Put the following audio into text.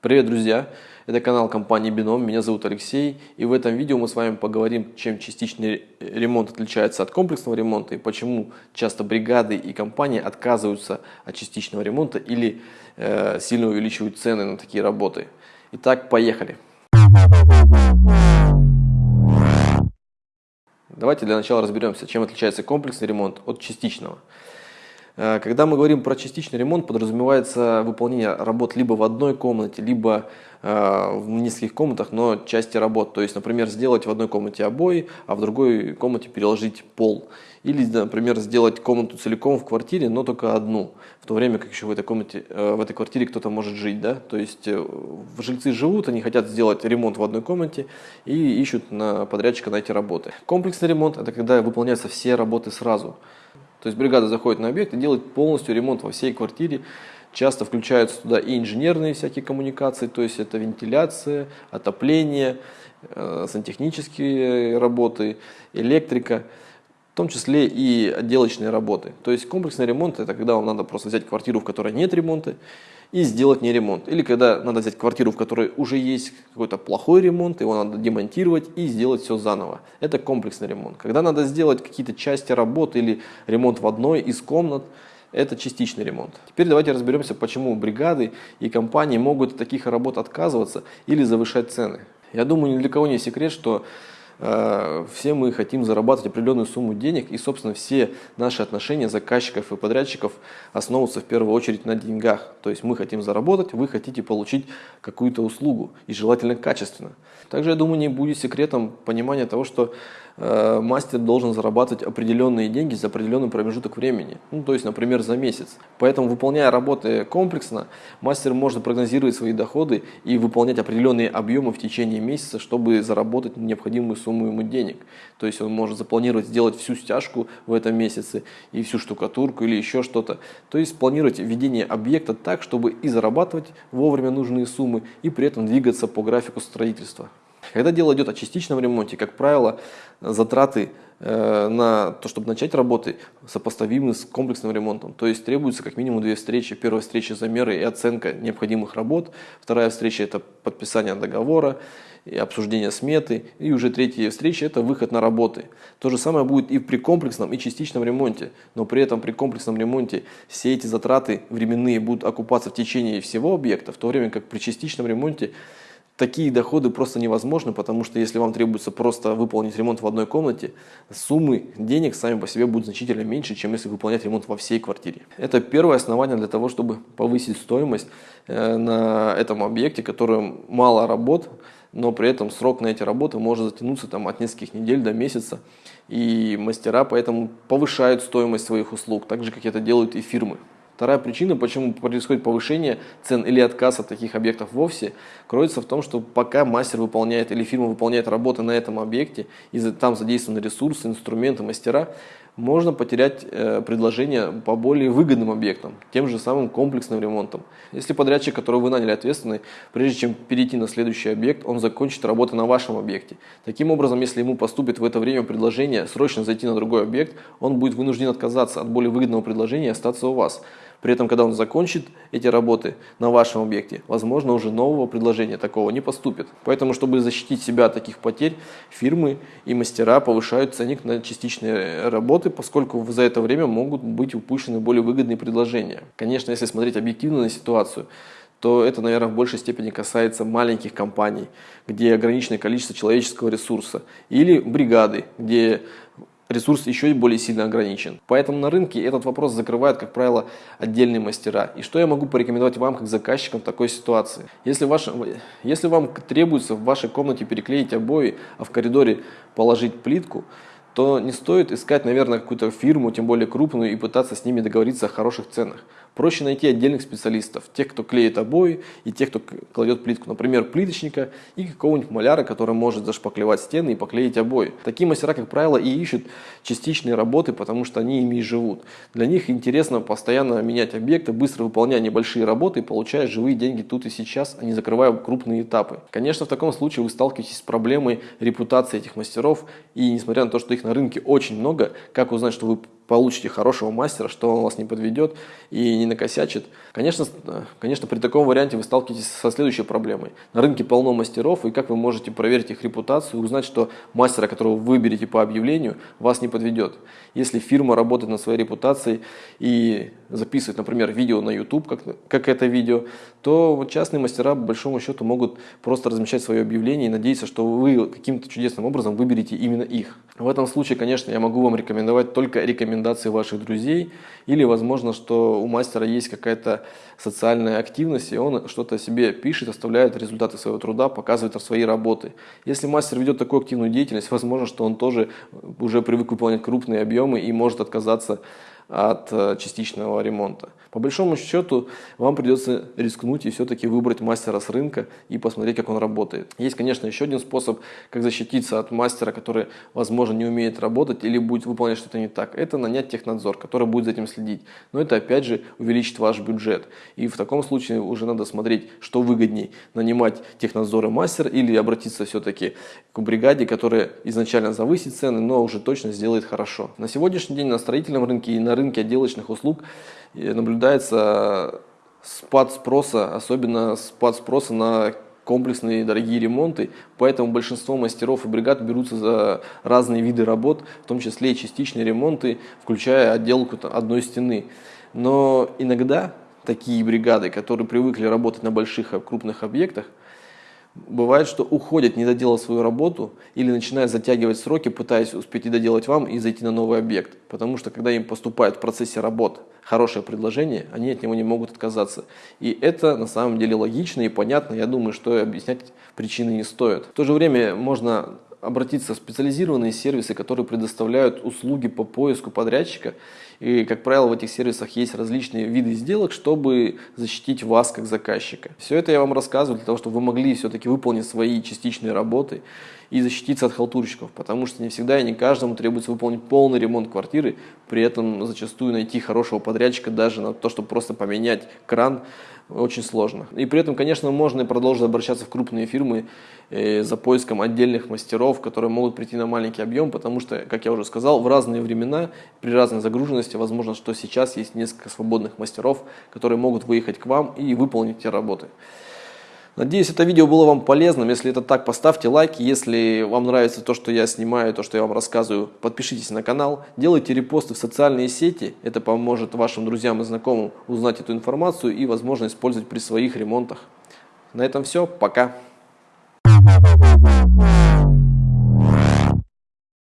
Привет, друзья! Это канал компании Бином, меня зовут Алексей, и в этом видео мы с вами поговорим, чем частичный ремонт отличается от комплексного ремонта и почему часто бригады и компании отказываются от частичного ремонта или э, сильно увеличивают цены на такие работы. Итак, поехали! Давайте для начала разберемся, чем отличается комплексный ремонт от частичного. Э, когда мы говорим про частичный ремонт, подразумевается выполнение работ либо в одной комнате, либо э, в нескольких комнатах, но части работ. То есть, например, сделать в одной комнате обои, а в другой комнате переложить пол. Или, например, сделать комнату целиком в квартире, но только одну, в то время как еще в этой комнате, э, в этой квартире кто-то может жить. Да? То есть жильцы живут, они хотят сделать ремонт в одной комнате и ищут на подрядчика на эти работы. Комплексный ремонт – это когда выполняются все работы сразу. То есть бригада заходит на объект и делает полностью ремонт во всей квартире. Часто включаются туда и инженерные всякие коммуникации, то есть это вентиляция, отопление, э, сантехнические работы, электрика, в том числе и отделочные работы. То есть комплексный ремонт – это когда вам надо просто взять квартиру, в которой нет ремонта, и сделать не ремонт. Или когда надо взять квартиру, в которой уже есть какой-то плохой ремонт, его надо демонтировать и сделать все заново. Это комплексный ремонт. Когда надо сделать какие-то части работы или ремонт в одной из комнат, это частичный ремонт. Теперь давайте разберемся, почему бригады и компании могут от таких работ отказываться или завышать цены. Я думаю, ни для кого не секрет, что все мы хотим зарабатывать определенную сумму денег, и, собственно, все наши отношения заказчиков и подрядчиков основываются в первую очередь на деньгах. То есть мы хотим заработать, вы хотите получить какую-то услугу, и желательно качественно. Также, я думаю, не будет секретом понимания того, что Э, мастер должен зарабатывать определенные деньги за определенный промежуток времени, ну, то есть, например, за месяц. Поэтому, выполняя работы комплексно, мастер может прогнозировать свои доходы и выполнять определенные объемы в течение месяца, чтобы заработать необходимую сумму ему денег. То есть, он может запланировать сделать всю стяжку в этом месяце и всю штукатурку или еще что-то. То есть, планировать введение объекта так, чтобы и зарабатывать вовремя нужные суммы, и при этом двигаться по графику строительства. Когда дело идет о частичном ремонте, как правило, затраты э, на то, чтобы начать работы, сопоставимы с комплексным ремонтом. То есть требуется как минимум две встречи. Первая встреча замеры и оценка необходимых работ. Вторая встреча это подписание договора и обсуждение сметы. И уже третья встреча это выход на работы. То же самое будет и при комплексном и частичном ремонте. Но при этом при комплексном ремонте все эти затраты временные будут окупаться в течение всего объекта, в то время как при частичном ремонте такие доходы просто невозможны, потому что если вам требуется просто выполнить ремонт в одной комнате, суммы денег сами по себе будут значительно меньше, чем если выполнять ремонт во всей квартире. Это первое основание для того, чтобы повысить стоимость э, на этом объекте, который мало работ, но при этом срок на эти работы может затянуться там, от нескольких недель до месяца. И мастера поэтому повышают стоимость своих услуг, так же, как это делают и фирмы. Вторая причина, почему происходит повышение цен или отказ от таких объектов вовсе, кроется в том, что пока мастер выполняет или фирма выполняет работы на этом объекте, и там задействованы ресурсы, инструменты, мастера, можно потерять э, предложение по более выгодным объектам, тем же самым комплексным ремонтом. Если подрядчик, которого вы наняли ответственный, прежде чем перейти на следующий объект, он закончит работу на вашем объекте. Таким образом, если ему поступит в это время предложение срочно зайти на другой объект, он будет вынужден отказаться от более выгодного предложения и остаться у вас. При этом, когда он закончит эти работы на вашем объекте, возможно, уже нового предложения такого не поступит. Поэтому, чтобы защитить себя от таких потерь, фирмы и мастера повышают ценник на частичные работы, поскольку за это время могут быть упущены более выгодные предложения. Конечно, если смотреть объективно на ситуацию, то это, наверное, в большей степени касается маленьких компаний, где ограниченное количество человеческого ресурса, или бригады, где ресурс еще более сильно ограничен. Поэтому на рынке этот вопрос закрывают, как правило, отдельные мастера. И что я могу порекомендовать вам, как заказчикам в такой ситуации? Если, ваш, если вам требуется в вашей комнате переклеить обои, а в коридоре положить плитку, то не стоит искать, наверное, какую-то фирму, тем более крупную, и пытаться с ними договориться о хороших ценах. Проще найти отдельных специалистов, тех, кто клеит обои и тех, кто кладет плитку. Например, плиточника и какого-нибудь маляра, который может зашпаклевать стены и поклеить обои. Такие мастера, как правило, и ищут частичные работы, потому что они ими и живут. Для них интересно постоянно менять объекты, быстро выполняя небольшие работы и получая живые деньги тут и сейчас, а не закрывая крупные этапы. Конечно, в таком случае вы сталкиваетесь с проблемой репутации этих мастеров, и несмотря на то, что их на рынке очень много, как узнать, что вы получите хорошего мастера, что он вас не подведет и не накосячит. Конечно, конечно, при таком варианте вы сталкиваетесь со следующей проблемой. На рынке полно мастеров, и как вы можете проверить их репутацию узнать, что мастера, которого вы выберете по объявлению, вас не подведет. Если фирма работает над своей репутацией и записывает, например, видео на YouTube, как, как это видео, то частные мастера, по большому счету, могут просто размещать свое объявление и надеяться, что вы каким-то чудесным образом выберете именно их. В этом случае, конечно, я могу вам рекомендовать только рекомендации ваших друзей или, возможно, что у мастера есть какая-то социальная активность, и он что-то себе пишет, оставляет результаты своего труда, показывает свои работы. Если мастер ведет такую активную деятельность, возможно, что он тоже уже привык выполнять крупные объемы и может отказаться от э, частичного ремонта. По большому счету вам придется рискнуть и все-таки выбрать мастера с рынка и посмотреть, как он работает. Есть, конечно, еще один способ, как защититься от мастера, который, возможно, не умеет работать или будет выполнять что-то не так. Это нанять технадзор, который будет за этим следить. Но это, опять же, увеличит ваш бюджет. И в таком случае уже надо смотреть, что выгодней. Нанимать технадзор и мастер или обратиться все-таки к бригаде, которая изначально завысит цены, но уже точно сделает хорошо. На сегодняшний день на строительном рынке и на рынке отделочных услуг наблюдается спад спроса, особенно спад спроса на комплексные дорогие ремонты, поэтому большинство мастеров и бригад берутся за разные виды работ, в том числе и частичные ремонты, включая отделку одной стены. Но иногда такие бригады, которые привыкли работать на больших крупных объектах, Бывает, что уходят, не доделав свою работу, или начинают затягивать сроки, пытаясь успеть и доделать вам и зайти на новый объект. Потому что когда им поступает в процессе работ хорошее предложение, они от него не могут отказаться. И это на самом деле логично и понятно. Я думаю, что объяснять причины не стоит. В то же время можно обратиться в специализированные сервисы, которые предоставляют услуги по поиску подрядчика. И, как правило, в этих сервисах есть различные виды сделок, чтобы защитить вас как заказчика. Все это я вам рассказываю для того, чтобы вы могли все-таки выполнить свои частичные работы и защититься от халтурщиков, потому что не всегда и не каждому требуется выполнить полный ремонт квартиры, при этом зачастую найти хорошего подрядчика даже на то, чтобы просто поменять кран, очень сложно. И при этом, конечно, можно и продолжить обращаться в крупные фирмы э, за поиском отдельных мастеров, которые могут прийти на маленький объем, потому что, как я уже сказал, в разные времена, при разной загруженности, возможно, что сейчас есть несколько свободных мастеров, которые могут выехать к вам и выполнить эти работы. Надеюсь, это видео было вам полезным. Если это так, поставьте лайк. Если вам нравится то, что я снимаю, то, что я вам рассказываю, подпишитесь на канал. Делайте репосты в социальные сети. Это поможет вашим друзьям и знакомым узнать эту информацию и, возможно, использовать при своих ремонтах. На этом все. Пока.